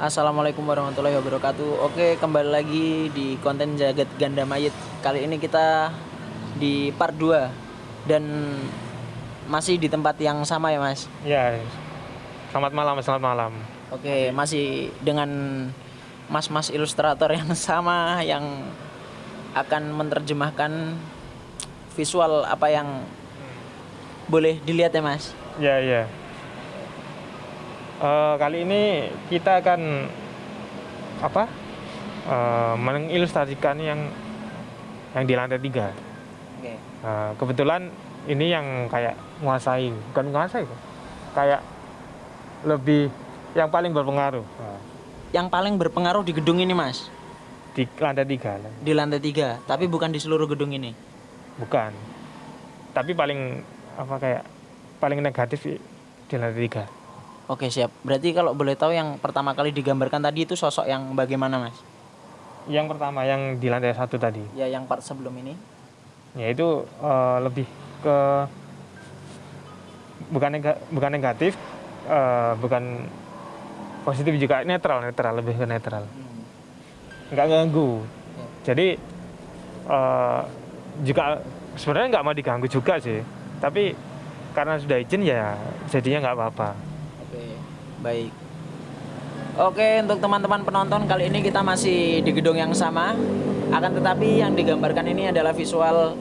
Assalamualaikum warahmatullahi wabarakatuh. Oke, kembali lagi di konten Jagat Ganda Mayit. Kali ini kita di part 2 dan masih di tempat yang sama ya, Mas. Ya, selamat malam, selamat malam. Oke, masih dengan mas-mas ilustrator yang sama yang akan menerjemahkan visual apa yang boleh dilihat ya, Mas. Ya, ya. Eh, kali ini kita akan apa? Eh, mengilustrasikan yang yang di lantai tiga. Eh, kebetulan ini yang kayak menguasai, bukan menguasai, kayak lebih yang paling berpengaruh Yang paling berpengaruh di gedung ini, Mas. di lantai tiga, Di lantai 3, tapi bukan di seluruh gedung ini. bukan. Tapi paling apa kayak paling negatif di lantai tiga. Oke, siap. Berarti kalau boleh tahu yang pertama kali digambarkan tadi itu sosok yang bagaimana, Mas? Yang pertama yang di lantai satu tadi. Ya, yang part sebelum ini. ya itu eh, lebih ke bukan nega- bukan negatif eh, bukan positif juga netral netral lebih ke netral nggak ganggu jadi eh, juga sebenarnya nggak mau diganggu juga sih tapi karena sudah izin ya jadinya nggak apa-apa Oke, baik. Oke, untuk teman-teman penonton kali ini kita masih di gedung yang sama. Akan tetapi yang digambarkan ini adalah visual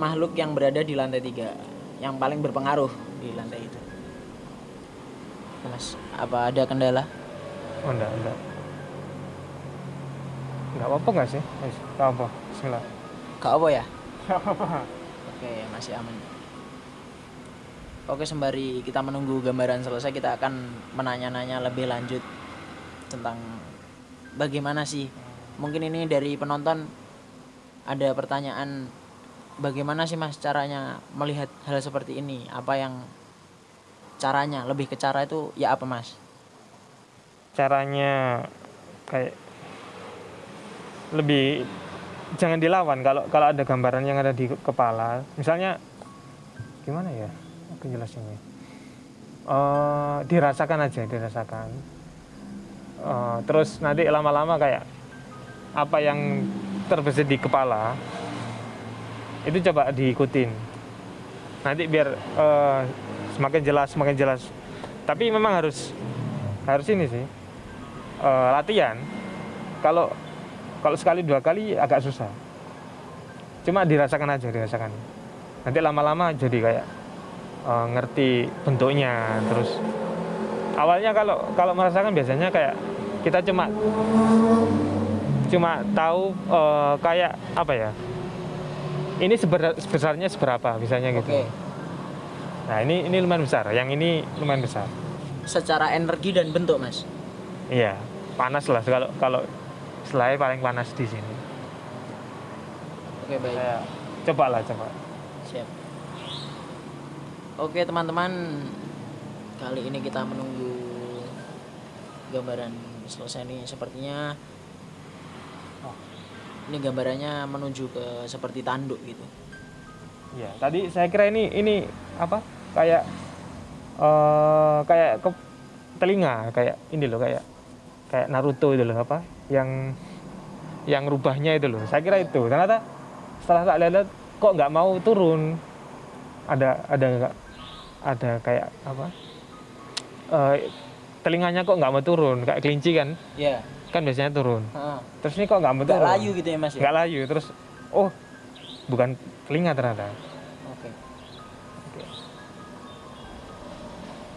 makhluk yang berada di lantai tiga, yang paling berpengaruh di lantai itu. Mas, apa ada kendala? oh enggak enggak nggak apa-apa nggak sih Wis, nggak apa Bismillah Gak apa ya? nggak apa-apa Oke, masih aman. Oke, sembari kita menunggu gambaran selesai, kita akan menanya-nanya lebih lanjut tentang bagaimana sih. Mungkin ini dari penonton ada pertanyaan bagaimana sih Mas caranya melihat hal seperti ini? Apa yang caranya? Lebih ke cara itu ya apa Mas? caranya kayak lebih jangan dilawan kalau kalau ada gambaran yang ada di kepala misalnya gimana ya aku jelasinnya Eh, dirasakan aja dirasakan. Eh, terus nanti lama-lama kayak apa yang terbesit di kepala itu coba diikutin. Nanti biar eh, semakin jelas semakin jelas. Tapi memang harus harus ini sih eh, latihan. Kalau kalau sekali dua kali agak susah. Cuma dirasakan aja dirasakan. Nanti lama-lama jadi kayak eh, ngerti bentuknya terus awalnya kalau kalau merasakan biasanya kayak kita cuma cuma tahu eh, kayak apa ya ini seber- sebesarnya seberapa misalnya gitu Oke. nah ini ini lumayan besar yang ini lumayan besar Secara energi dan bentuk Mas. Iya, panas lah kalau kalau selai paling panas di sini. Oke, baik. Saya coba lah coba. Siap. Oke teman-teman, kali ini kita menunggu gambaran selesai nih. Sepertinya Oh. ini gambarannya menuju ke seperti tanduk gitu. Iya, tadi saya kira ini ini apa? Kayak eh kayak ke telinga, kayak ini loh kayak kayak Naruto itu loh apa? Yang yang rubahnya itu loh. Saya kira itu. Ternyata setelah tak lihat kok nggak mau turun. Ada ada nggak ada kayak apa? Eh telinganya kok nggak mau turun kayak kelinci kan Ya. kan biasanya turun Heeh. terus ini kok nggak mau Nggak turun layu gitu ya mas ya. nggak layu terus oh bukan telinga ternyata Oke.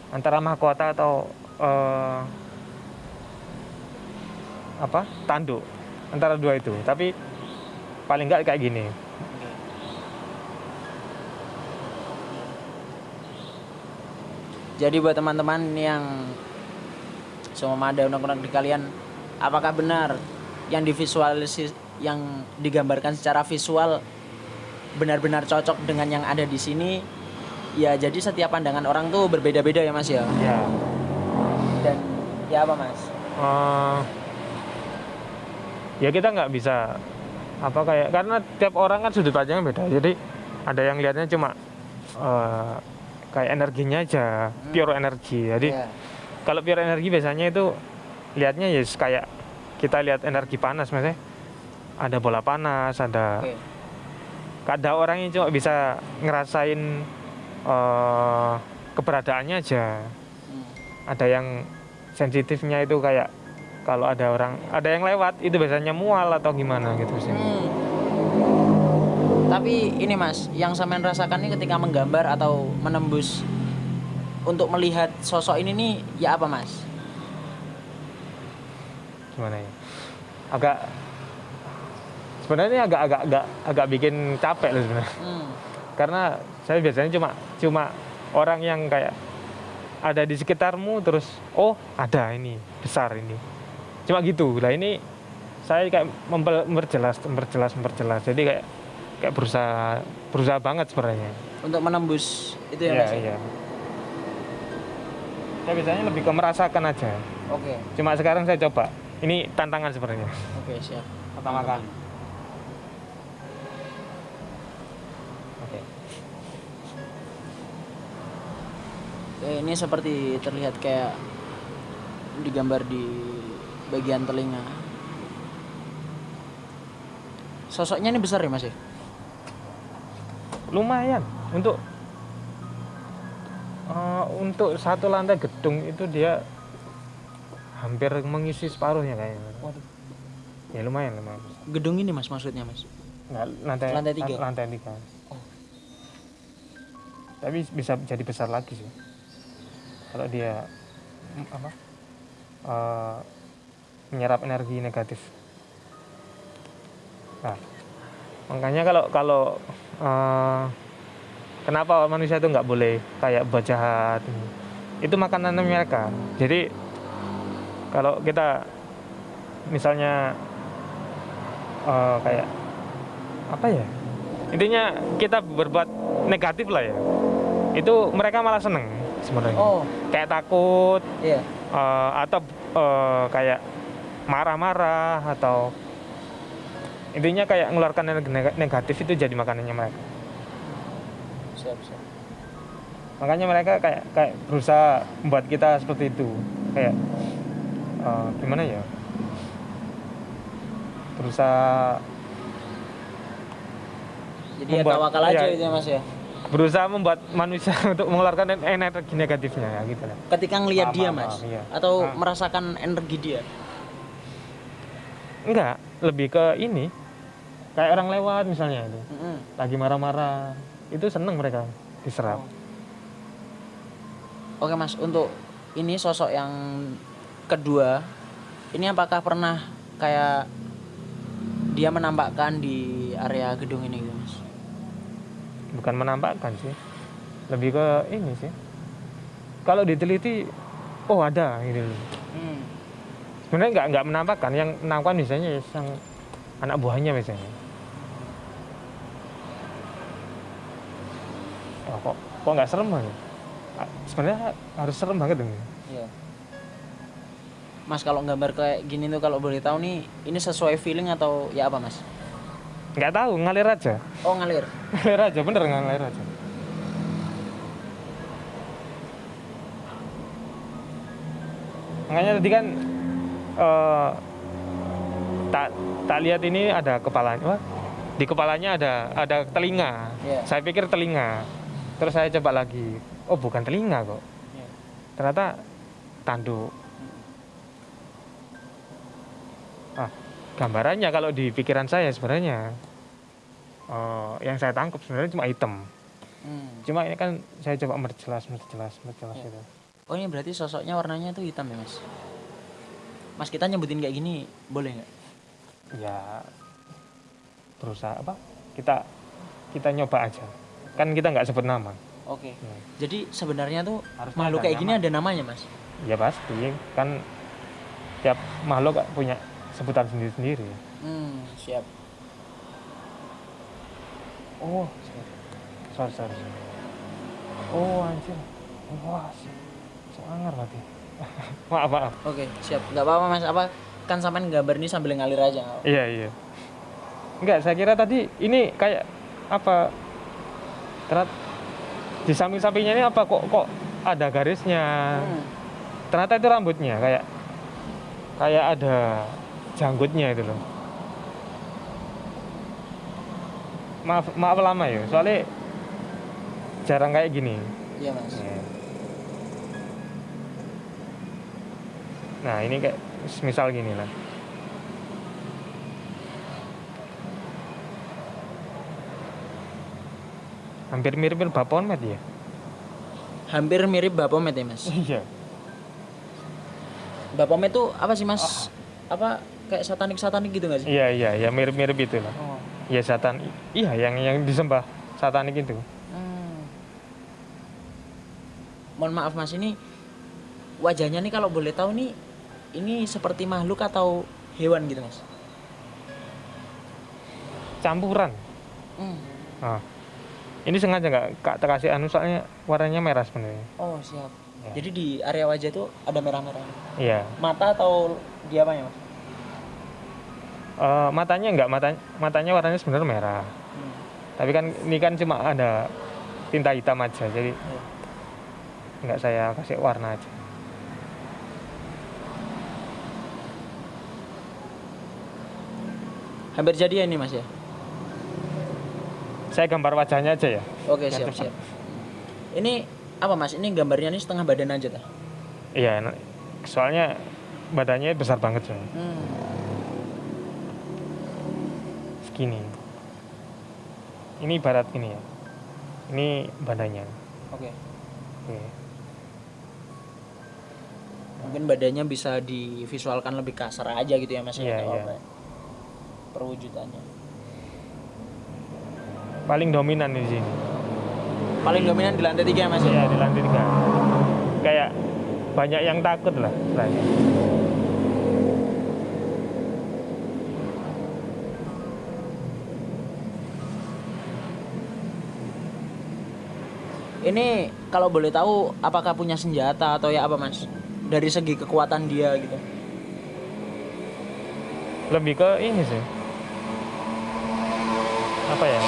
antara mahkota atau eh, apa tanduk antara dua itu tapi paling nggak kayak gini. Jadi buat teman-teman yang semua ada undang-undang di kalian, apakah benar yang divisualisasi yang digambarkan secara visual benar-benar cocok dengan yang ada di sini? Ya jadi setiap pandangan orang tuh berbeda-beda ya mas ya. ya Dan ya apa mas? Eh, ya kita nggak bisa apa kayak karena tiap orang kan sudut pandangnya beda jadi ada yang lihatnya cuma eh, kayak energinya aja pure energi jadi Ya. kalau pure energi biasanya itu lihatnya ya kayak kita lihat energi panas maksudnya ada bola panas ada Oke. ada orang yang cuma bisa ngerasain eh, keberadaannya aja Hmm. ada yang sensitifnya itu kayak kalau ada orang ada yang lewat itu biasanya mual atau gimana gitu sih Hmm. Tapi ini mas, yang sampean rasakan ini ketika menggambar atau menembus untuk melihat sosok ini nih ya apa mas? gimana ya? Agak sebenarnya ini agak agak agak agak bikin capek loh sebenarnya. Hmm. karena saya biasanya cuma cuma orang yang kayak ada di sekitarmu terus oh ada ini besar ini. Cuma gitu. Lah ini saya kayak memper- memperjelas memperjelas memperjelas. Jadi kayak kayak berusaha berusaha banget sebenarnya Untuk menembus itu ya iya mas? iya saya biasanya lebih ke merasakan aja Oke, cuma sekarang saya coba ini tantangan sebenarnya oke siap. pertama kali oke Eh, ini seperti terlihat kayak digambar di bagian telinga. Sosoknya ini besar ya mas ya? Lumayan untuk eh, untuk satu lantai gedung itu dia hampir mengisi separuhnya kayaknya Waduh. ya lumayan lumayan Gedung ini mas maksudnya mas? Nggak, lantai Lantai tiga? lantai tiga Oh. tapi bisa jadi besar lagi sih kalau dia apa eh, menyerap energi negatif nah makanya kalau kalau eh, kenapa manusia itu nggak boleh kayak buat jahat? Itu makanan mereka. Jadi kalau kita misalnya eh, kayak apa ya? Intinya kita berbuat negatif lah ya. Itu mereka malah seneng sebenarnya. Oh, kayak takut iya. eh, atau eh, kayak marah-marah atau intinya kayak mengeluarkan energi neg- negatif itu jadi makanannya mereka Siap, siap. makanya mereka kayak kayak berusaha membuat kita seperti itu kayak eh, gimana ya berusaha Jadi ya Membuat- tawakal aja gitu ya mas ya. berusaha membuat manusia untuk mengeluarkan en- energi negatifnya ya gitu lah Ketika ngelihat dia mas, iya. atau Ah. merasakan energi dia. enggak lebih ke ini kayak orang lewat misalnya itu Mm-mm. lagi marah-marah itu seneng mereka diserap Oke mas, untuk ini sosok yang kedua, ini apakah pernah kayak dia menampakkan di area gedung ini gitu mas? bukan menampakkan sih lebih ke ini sih kalau diteliti oh ada gitu loh. Hmm. Sebenarnya nggak nggak menampakkan yang menampakkan misalnya yang anak buahnya misalnya oh, kok kok nggak serem banget sebenarnya harus serem banget dong Iya. Mas kalau gambar kayak gini tuh kalau boleh tahu nih, ini sesuai feeling atau ya apa mas? nggak tahu ngalir aja Oh ngalir. ngalir aja bener ngalir aja makanya tadi kan eh, tak tak lihat ini ada kepalanya Wah, di kepalanya ada ada telinga Iya. saya pikir telinga terus saya coba lagi oh bukan telinga kok Iya. ternyata tanduk ah gambarannya kalau di pikiran saya sebenarnya eh, yang saya tangkap sebenarnya cuma hitam Hmm. cuma ini kan saya coba memperjelas memperjelas memperjelas Iya. itu Oh ini berarti sosoknya warnanya tuh hitam ya mas? Mas kita nyebutin kayak gini boleh nggak? ya berusaha apa kita kita nyoba aja kan kita nggak sebut nama Oke. Hmm. Jadi sebenarnya tuh Harusnya makhluk kayak gini nama. ada namanya mas? ya pasti kan tiap makhluk punya sebutan sendiri sendiri Hmm siap. oh sorry sorry sorry. oh anjir wah sangar berarti maaf maaf Oke siap. Nggak apa-apa mas. Apa kan sampean gambar ini sambil ngalir aja. iya iya enggak saya kira tadi ini kayak apa ternyata di samping sampingnya ini apa kok kok ada garisnya Hmm. ternyata itu rambutnya kayak kayak ada janggutnya itu loh maaf maaf lama ya soalnya jarang kayak gini Iya mas. Ya. Nah ini kayak misal gini lah hampir mirip Bapomet ya Hampir mirip Bapomet ya mas. iya Bapomet tuh apa sih mas? Apa kayak satanik satanik gitu nggak sih? iya iya ya mirip mirip itu lah Oh. ya satan iya yang yang disembah satanik itu Hmm. Mohon maaf mas ini wajahnya nih kalau boleh tahu nih ini seperti makhluk atau hewan gitu mas? campuran Hmm. Nah, ini sengaja nggak kak terkasih anu soalnya warnanya merah sebenarnya. Oh siap. Ya. Jadi di area wajah tuh ada merah-merah. Iya. Mata atau dia apa ya mas? Eh, matanya nggak matanya matanya warnanya sebenarnya merah. Hmm. Tapi kan ini kan cuma ada tinta hitam aja, jadi Iya. nggak saya kasih warna aja. Hampir jadi ya ini mas ya? Saya gambar wajahnya aja ya. Oke Biar siap cepat. siap. Ini apa mas? Ini gambarnya ini setengah badan aja tah? Iya, soalnya badannya besar banget soalnya. Hmm. Segini. Ini ibarat ini ya. Ini badannya. Oke. Oke. Mungkin badannya bisa divisualkan lebih kasar aja gitu ya mas? ya, Iya, atau iya. apa ya? Perwujudannya. Paling dominan di sini. Paling dominan di lantai tiga mas? ya? Iya di lantai tiga. Kayak banyak yang takut lah istilahnya. Ini kalau boleh tahu apakah punya senjata atau ya apa mas? Dari segi kekuatan dia gitu. Lebih ke ini sih. Apa ya?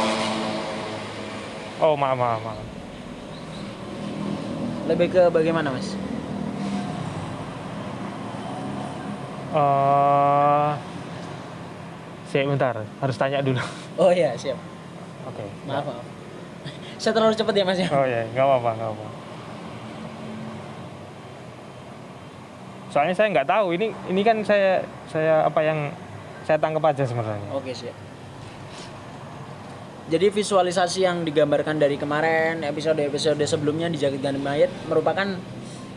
Oh maaf maaf maaf. Lebih ke bagaimana mas? Eh, sih bentar, harus tanya dulu. Oh iya siap. Oke. Maaf maaf. Saya terlalu cepat ya mas ya? Oh ya, nggak apa-apa, nggak apa. Soalnya saya nggak tahu ini ini kan saya saya apa yang saya tangkap aja sebenarnya. Oke siap. Jadi visualisasi yang digambarkan dari kemarin episode-episode sebelumnya di Jagat Gandhi Mayat merupakan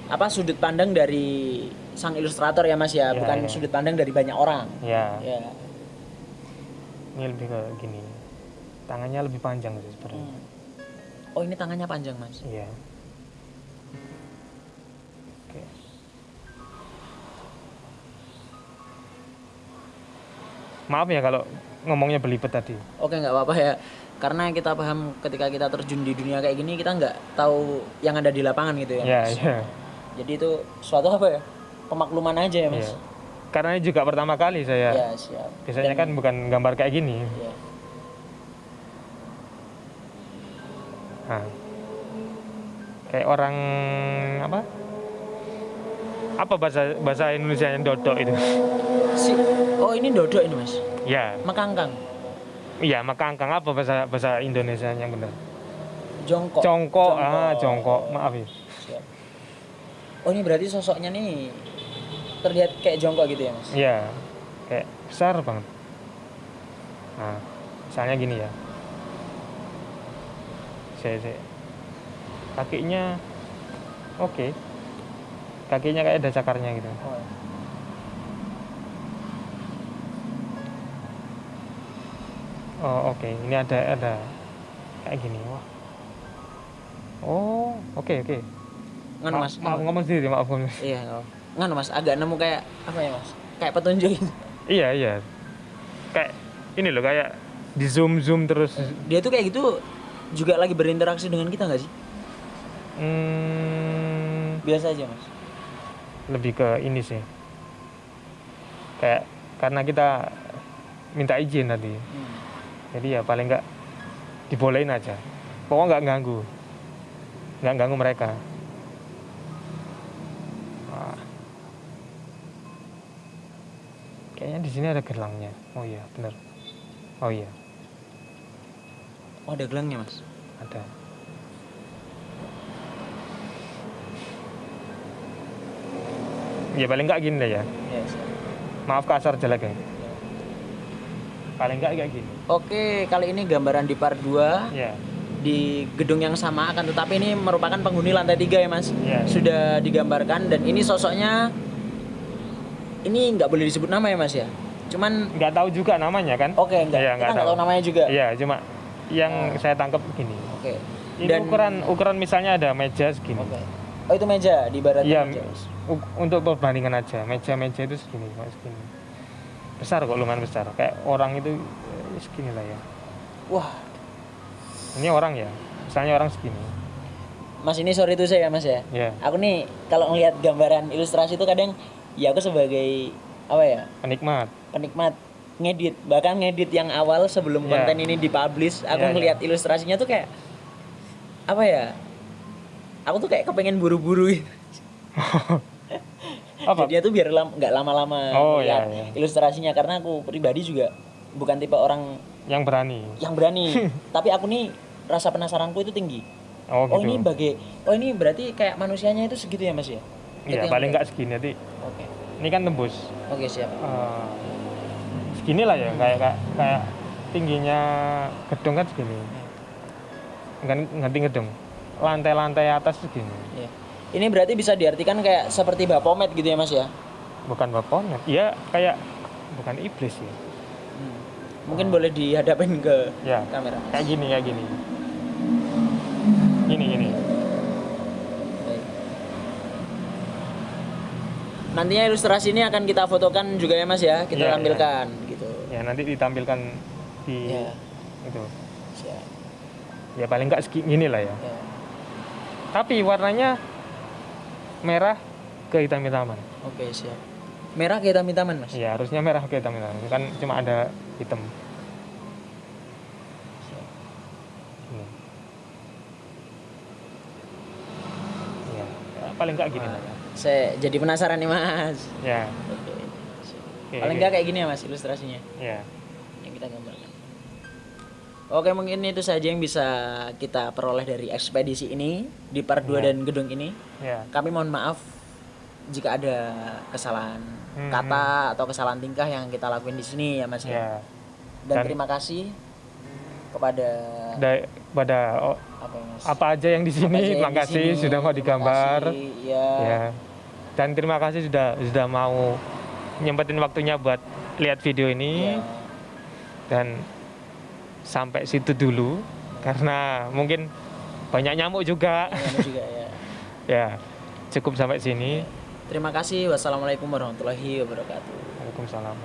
apa sudut pandang dari sang ilustrator ya Mas ya, Ya, bukan ya. sudut pandang dari banyak orang. Ya, Ya. ini lebih ke gini. Tangannya lebih panjang sih sebenarnya. Hmm. Oh ini tangannya panjang Mas. Iya. Maaf ya kalau ngomongnya belibet tadi. Oke nggak apa-apa ya. Karena kita paham ketika kita terjun di dunia kayak gini kita nggak tahu yang ada di lapangan gitu ya. Iya, Mas. iya. Jadi itu suatu apa ya? Pemakluman aja ya Mas. Iya. Karena ini juga pertama kali saya. Ya, siap. Biasanya Dan- kan bukan gambar kayak gini. ya. Nah. Kayak orang apa? Apa bahasa bahasa Indonesia yang dodok itu? Si- oh ini dodok ini Mas. ya, Makangkang. iya makangkang apa bahasa bahasa Indonesia yang benar? Jongkok. Jongkok, ah jongkok, maaf ya. Siap. Oh ini berarti sosoknya nih terlihat kayak jongkok gitu ya mas? Iya, kayak besar banget. Nah, misalnya gini ya. Saya, saya. Kakinya oke. Kakinya kayak ada cakarnya gitu. Oh, Oh, oke. Ini ada ada kayak gini. Wah. Oh, oke oke. Nganu Ma- mas, maaf ngomong sendiri, maaf ngomong. Iya, oh. nganu mas, agak nemu kayak apa ya mas? Kayak petunjuk. gitu. Iya, iya. Kayak ini loh kayak di zoom zoom terus. Dia tuh kayak gitu juga lagi berinteraksi dengan kita nggak sih? Hmm, Biasa aja mas. lebih ke ini sih kayak karena kita minta izin tadi Hmm. Jadi ya paling nggak dibolehin aja. Pokoknya nggak ganggu. Nggak ganggu mereka. Wah. di sini ada gelangnya. Oh iya benar oh iya. Oh ada gelangnya mas. ada. Ya paling nggak gini deh ya. Ya, siap. maaf kasar jelek ya. Paling nggak kayak gini Oke kali ini gambaran di part 2 ya di gedung yang sama akan tetapi ini merupakan penghuni lantai tiga ya mas. ya Sudah digambarkan dan ini sosoknya ini nggak boleh disebut nama ya mas ya. Cuman nggak tahu juga namanya kan oke nggak nggak tahu tahu. namanya juga. Iya, cuma yang Oh. saya tangkap gini. Oke. Ini Dan- ukuran ukuran misalnya ada meja segini. Oke. Oh itu meja di barat Iya, meja. Mas. untuk perbandingan aja. Meja-meja itu segini, cuma segini. Besar kok lumayan besar. Kayak orang itu segini lah ya. Wah Ini orang ya. Misalnya orang segini. mas ini sorry itu saya mas ya. Ya, Aku nih kalau ngelihat gambaran ilustrasi itu kadang ya aku sebagai apa ya penikmat. penikmat ngedit bahkan ngedit yang awal sebelum Ya. konten ini dipublish aku Ya, ya. ngelihat ilustrasinya tuh kayak apa ya aku tuh kayak kepengen buru-buru gitu. Apa? Jadinya tuh biar lam- nggak lama-lama Oh, ya, ya. ilustrasinya karena aku pribadi juga bukan tipe orang Yang berani. yang berani tapi aku nih rasa penasaranku itu tinggi Oh, oh gitu. ini bagai oh ini berarti kayak manusianya itu segitu ya mas ya Iya, paling nggak segini. Nanti oke ini kan tembus. oke siap Eh, segini lah ya, kayak kayak, kayak tingginya gedung kan segini. Kan ngerti gedung. Lantai-lantai atas segini. Iya. ini berarti bisa diartikan kayak seperti bapomet gitu ya mas ya bukan bapaknya iya kayak bukan iblis ya Hmm. Mungkin boleh dihadapin ke ya kamera. kayak gini kayak gini gini gini. Nantinya ilustrasi ini akan kita fotokan juga ya Mas ya, kita iya. tampilkan gitu. ya nanti ditampilkan di Ya, itu siap. ya paling nggak segini gini lah ya Ya. tapi warnanya merah ke hitam hitaman Oke, siap. Merah kita minta Mas. ya harusnya merah ke hitam hitaman kan cuma ada hitam. Ini. ya, ya, paling nggak gini lah ya Saya jadi penasaran nih Mas. ya Oke. Oke, Paling nggak kayak gini ya Mas ilustrasinya ya yang kita gambarkan. Oke, mungkin itu saja yang bisa kita peroleh dari ekspedisi ini di part 2 Ya. dan gedung ini. ya Kami mohon maaf jika ada kesalahan Hmm, kata atau kesalahan tingkah yang kita lakuin di sini ya Mas ya. ya Dan, Dan- terima kasih kepada Da- pada oh, apa ya Mas? apa aja yang di sini yang terima kasih sini. sudah mau digambar kasih, ya. ya dan terima kasih sudah sudah mau nyempetin waktunya buat lihat video ini Ya. dan sampai situ dulu karena mungkin banyak nyamuk juga Ya, ini juga ya. ya cukup sampai sini Terima kasih. Wassalamualaikum warahmatullahi wabarakatuh. Waalaikumsalam